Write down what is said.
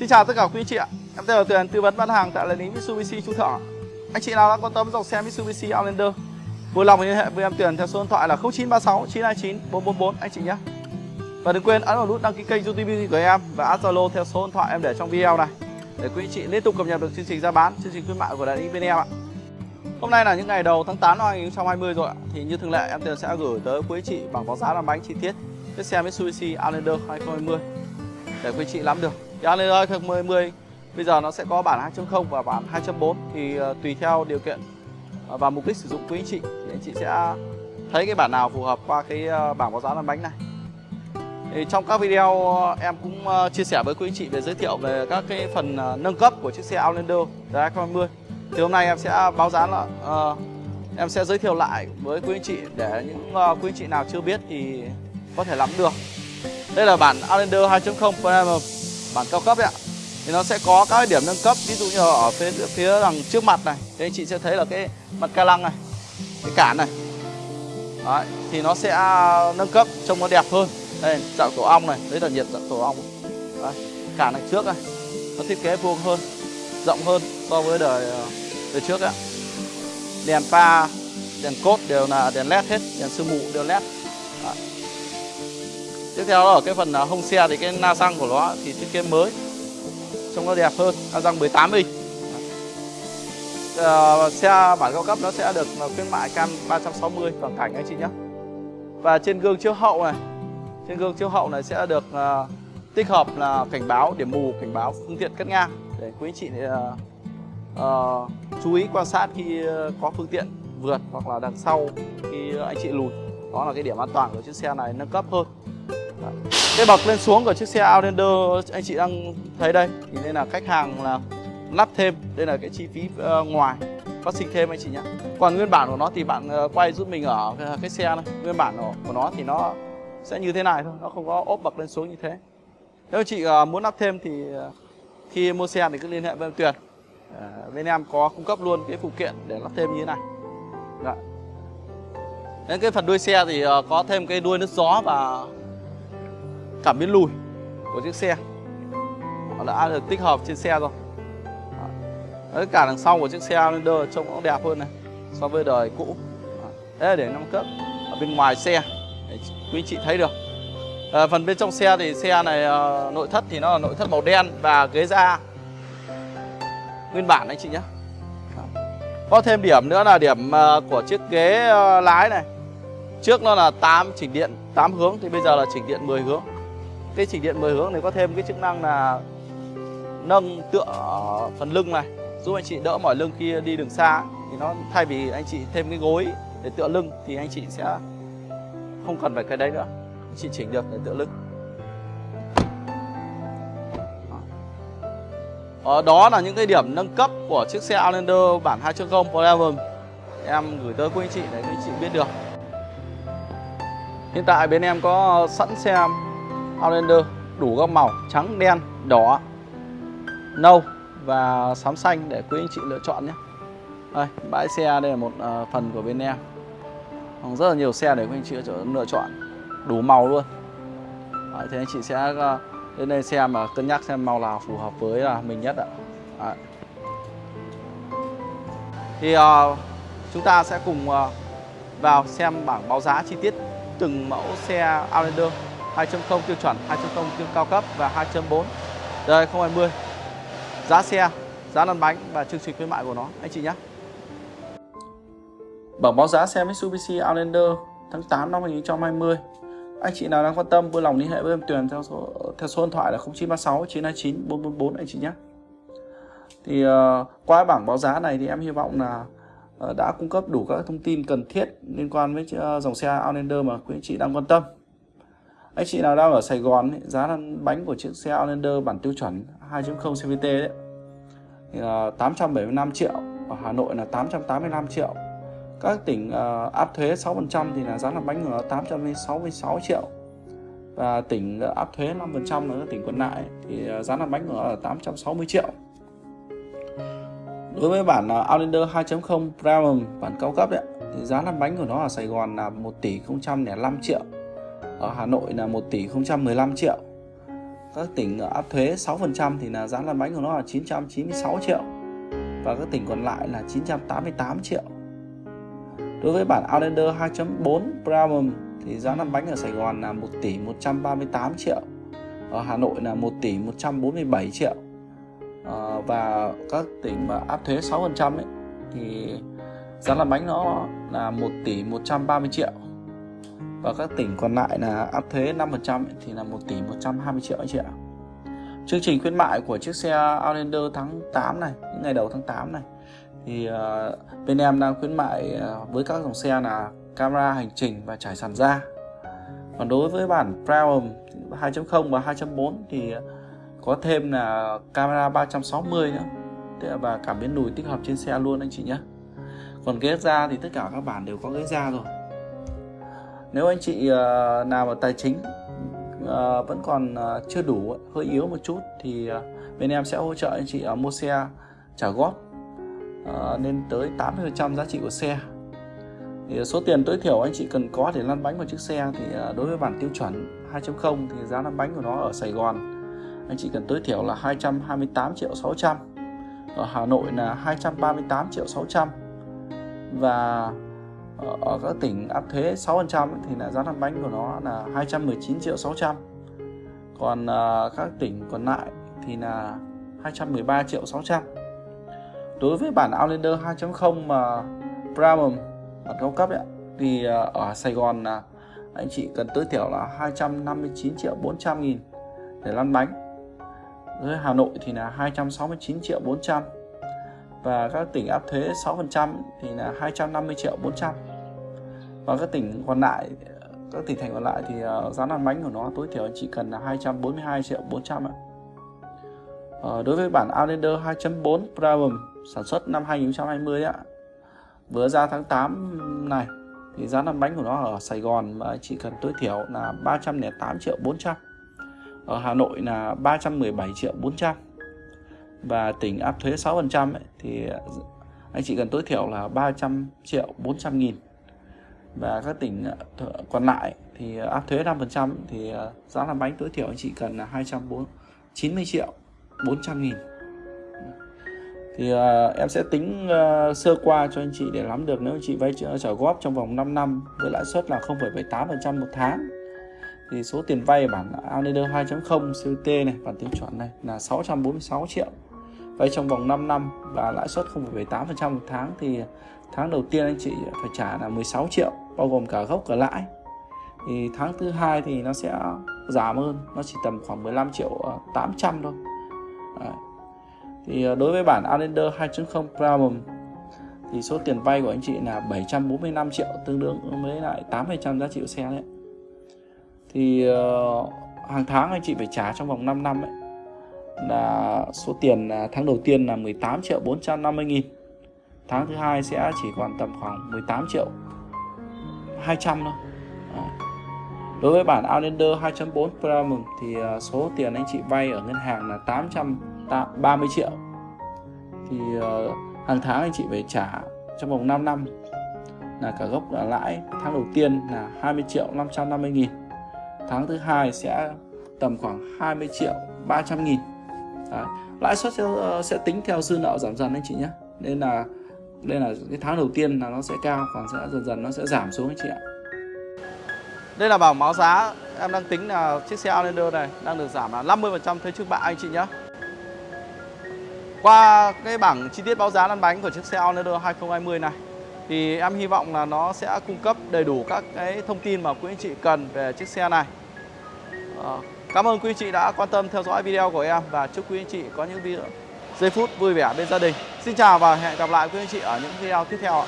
Xin chào tất cả quý chị ạ. Em tên là Tuyền, tư vấn bán hàng tại đại lý Mitsubishi Chu Thọ. Anh chị nào đang quan tâm dòng xe Mitsubishi Outlander, vui lòng liên hệ với em Tuyền theo số điện thoại là 0936 929 444 anh chị nhé. Và đừng quên ấn vào nút đăng ký kênh YouTube của em và add Zalo theo số điện thoại em để trong video này để quý anh chị liên tục cập nhật được chương trình ra bán, chương trình khuyến mại của đại lý bên em ạ. Hôm nay là những ngày đầu tháng 8 năm 2020 rồi ạ. Thì như thường lệ em Tuyền sẽ gửi tới quý anh chị bảng báo giá làm bánh chi tiết chiếc xe Mitsubishi Outlander 2020 để quý anh chị nắm được. Thì Outlander 2020 bây giờ nó sẽ có bản 2.0 và bản 2.4 thì ờ, tùy theo điều kiện ờ, và mục đích sử dụng quý anh chị thì anh chị sẽ thấy cái bản nào phù hợp qua cái ờ, bảng báo giá làm bánh này. Thì trong các video em cũng chia sẻ với quý anh chị về giới thiệu về các cái phần nâng cấp của chiếc xe Outlander 2020 thì hôm nay em sẽ báo giá là uh, em sẽ giới thiệu lại với quý anh chị để những uh, quý anh chị nào chưa biết thì có thể nắm được. Đây là bản Outlander 2.0 Premium bản cao cấp đấy ạ. Thì nó sẽ có các điểm nâng cấp ví dụ như ở phía phía đằng trước mặt này. Thì anh chị sẽ thấy là cái mặt ca lăng này cái cản này. Đấy, thì nó sẽ nâng cấp trông nó đẹp hơn. Đây dạng tổ ong này đấy là nhiệt dạng tổ ong. Đấy, cản này trước này nó thiết kế vuông hơn rộng hơn so với đời đời trước ạ. Đèn pha đèn cốt đều là đèn led hết đèn sương mù đều led Đấy tiếp theo là ở cái phần à, hông xe thì cái na xăng của nó thì thiết kế mới. Trông nó đẹp hơn na răng 18 inch. Uh, xe bản cao cấp nó sẽ được à, khuyến mại cam 360 toàn cảnh anh chị nhé và trên gương chiếu hậu này trên gương chiếu hậu này sẽ được uh, tích hợp là cảnh báo điểm mù cảnh báo phương tiện cắt ngang. Để quý anh chị uh, uh, chú ý quan sát khi ờ, có phương tiện vượt hoặc là đằng sau khi anh chị lùi. Đó là cái điểm an toàn của chiếc xe này nâng cấp hơn cái bậc lên xuống của chiếc xe Outlander anh chị đang thấy đây. Thì nên là khách hàng là lắp thêm đây là cái chi phí uh, ngoài. Phát sinh thêm anh chị nhé còn nguyên bản của nó thì bạn uh, quay giúp mình ở cái, cái xe này. Nguyên bản của, của nó thì nó sẽ như thế này thôi nó không có ốp bậc lên xuống như thế. Nếu chị uh, muốn lắp thêm thì khi mua xe thì cứ liên hệ với em Tuyền. Bên em có cung cấp luôn cái phụ kiện để lắp thêm như thế này. Đấy. đến cái phần đuôi xe thì có thêm cái đuôi nước gió và cảm biến lùi của chiếc xe. Nó đã được tích hợp trên xe rồi tất cả đằng sau của chiếc xe Outlander trông cũng đẹp hơn này so với đời cũ. Thế là để nâng cấp ở bên ngoài xe để quý chị thấy được. À, phần bên trong xe thì xe này à, nội thất thì nó là nội thất màu đen và ghế da. Nguyên bản anh chị nhé. Có thêm điểm nữa là điểm à, của chiếc ghế à, lái này. Trước nó là 8 chỉnh điện 8 hướng thì bây giờ là chỉnh điện 10 hướng cái chỉnh điện 10 hướng này có thêm cái chức năng là nâng tựa phần lưng này, giúp anh chị đỡ mỏi lưng khi đi đường xa. Thì nó thay vì anh chị thêm cái gối để tựa lưng thì anh chị sẽ không cần phải cái đấy nữa. Anh chị chỉnh được để tựa lưng. Ở ờ, đó là những cái điểm nâng cấp của chiếc xe Outlander bản 2.0 Premium Em gửi tới quý anh chị để quý anh chị biết được. Hiện tại bên em có sẵn xe Outlander đủ các màu trắng, đen, đỏ, nâu và xám xanh để quý anh chị lựa chọn nhé. Đây, bãi xe đây là một uh, phần của bên em. Còn rất là nhiều xe để quý anh chị lựa chọn đủ màu luôn. Đấy, thế anh chị sẽ uh, đến đây xem mà cân nhắc xem màu nào phù hợp với là mình nhất ạ. Đấy. thì uh, chúng ta sẽ cùng uh, vào xem bảng báo giá chi tiết từng mẫu xe Outlander 2.0 tiêu chuẩn 2.0 tiêu cao cấp và 2.4 đời 2020 giá xe giá lăn bánh và chương trình khuyến mại của nó anh chị nhé bảng báo giá xe Mitsubishi Outlander tháng 8 năm 2020 anh chị nào đang quan tâm vui lòng liên hệ với em Tuyền theo số theo số điện thoại là 0936 929 444 anh chị nhé. Thì uh, qua bảng báo giá này thì em hy vọng là uh, đã cung cấp đủ các thông tin cần thiết liên quan với uh, dòng xe Outlander mà quý anh chị đang quan tâm. Anh chị nào đang ở Sài Gòn ấy, giá lăn bánh của chiếc xe Outlander bản tiêu chuẩn 2.0 CVT đấy. Thì, ờ, là 875 triệu ở Hà Nội là 885 triệu. Các tỉnh uh, áp thuế 6% thì là giá lăn bánh là 866 triệu. Và tỉnh uh, áp thuế 5% là tỉnh còn lại thì uh, giá lăn bánh là 860 triệu. Đối với bản uh, Outlander 2.0 Premium bản cao cấp đấy thì giá lăn bánh của nó ở Sài Gòn là 1 tỷ 005 triệu ở Hà Nội là 1 tỷ 015 triệu. Các tỉnh áp thuế 6% thì là giá lăn bánh của nó là 996 triệu. Và các tỉnh còn lại là 988 triệu. Đối với bản Outlander 2.4 Premium thì giá lăn bánh ở Sài Gòn là 1 tỷ 138 triệu. Ở Hà Nội là 1 tỷ 147 triệu. À, và các tỉnh mà áp thuế 6% ấy thì giá lăn bánh nó là 1 tỷ 130 triệu và các tỉnh còn lại là áp thuế 5% thì là 1 tỷ 120 triệu anh chị ạ. Chương trình khuyến mại của chiếc xe Outlander tháng 8 này, những ngày đầu tháng 8 này thì uh, bên em đang khuyến mại uh, với các dòng xe là camera hành trình và trải sàn da. Còn đối với bản Premium 2.0 và 2.4 thì có thêm là camera 360 nữa và cảm biến lùi tích hợp trên xe luôn anh chị nhé. Còn ghế da thì tất cả các bản đều có ghế da rồi nếu anh chị ờ, nào mà tài chính ờ, vẫn còn ờ, chưa đủ, hơi yếu một chút thì bên em sẽ hỗ trợ anh chị mua xe trả góp lên tới 80% giá trị của xe. Thì số tiền tối thiểu anh chị cần có để lăn bánh của chiếc xe thì đối với bản tiêu chuẩn 2.0 thì giá lăn bánh của nó ở Sài Gòn, anh chị cần tối thiểu là 228 triệu 600 ở Hà Nội là 238 triệu 600 và Ờ, ở các tỉnh áp thuế 6% thì là giá lăn bánh của nó là 219 triệu 600 còn uh, các tỉnh còn lại thì là 213 triệu 600 đối với bản Outlander 2.0 mà Premium bản cao cấp ấy, thì uh, ở Sài Gòn là anh chị cần tối thiểu là 259 triệu 400 nghìn để lăn bánh. Với Hà Nội thì là 269 triệu 400 và các tỉnh áp thuế 6% thì là 250 triệu 400 và các tỉnh còn lại các tỉnh thành còn lại thì ờ, giá lăn bánh của nó tối thiểu chỉ cần là 242 triệu 400 ạ. Uh, đối với bản Outlander 2.4 Premium sản xuất năm 2020 ạ. Vừa ra tháng 8 này thì giá lăn bánh của nó ở Sài Gòn mà chỉ cần tối thiểu là 308 triệu 400 ở Hà Nội là 317 triệu 400 và tỉnh áp thuế 6% ấy, thì ờ, anh chị cần tối thiểu là 300 triệu 400 nghìn và các tỉnh ờ, còn lại thì ờ, áp thuế 5% thì ờ, giá làm bánh tối thiểu anh chị cần là 290 triệu 400 nghìn. Thì uh, em sẽ tính uh, sơ qua cho anh chị để nắm được. Nếu anh chị vay trả góp trong vòng 5 năm với lãi suất là 0,78% một tháng thì số tiền vay bản Outlander 2.0 CVT này bản tiêu chuẩn này là 646 triệu. Vay trong vòng 5 năm và lãi suất 0,78% một tháng thì tháng đầu tiên anh chị phải trả là 16 triệu bao gồm cả gốc cả lãi. Thì tháng thứ hai thì nó sẽ giảm hơn nó chỉ tầm khoảng 15 triệu ờ, 800 thôi. Đấy. thì ờ, đối với bản Outlander 2.0 Premium thì số tiền vay của anh chị là 745 triệu tương đương với lại 8% giá trị của xe đấy. Thì uh, hàng tháng anh chị phải trả trong vòng 5 năm ấy là số tiền tháng đầu tiên là 18 triệu 450 nghìn tháng thứ hai sẽ chỉ còn tầm khoảng 18 triệu 200 thôi. Đối với bản Outlander 2.4 Premium thì à, số tiền anh chị vay ở ngân hàng là 830 triệu. Thì à, hàng tháng anh chị phải trả trong vòng 5 năm là cả gốc và lãi. Tháng đầu tiên là 20 triệu 550 nghìn. Tháng thứ hai sẽ tầm khoảng 20 triệu 300 nghìn. Đấy. lãi suất sẽ, ờ, sẽ tính theo dư nợ giảm dần anh chị nhé. Nên là đây là cái tháng đầu tiên là nó sẽ cao, còn sẽ dần dần nó sẽ giảm xuống anh chị ạ. Đây là bảng báo giá, em đang tính là chiếc xe Outlander này đang được giảm là 50% thuế trước bạ anh chị nhé qua cái bảng chi tiết báo giá lăn bánh của chiếc xe Outlander 2020 này, thì em hy vọng là nó sẽ cung cấp đầy đủ các cái thông tin mà quý anh chị cần về chiếc xe này. Ờ, cảm ơn quý anh chị đã quan tâm theo dõi video của em và chúc quý anh chị có những video giây phút vui vẻ bên gia đình. Xin chào và hẹn gặp lại quý anh chị ở những video tiếp theo ạ.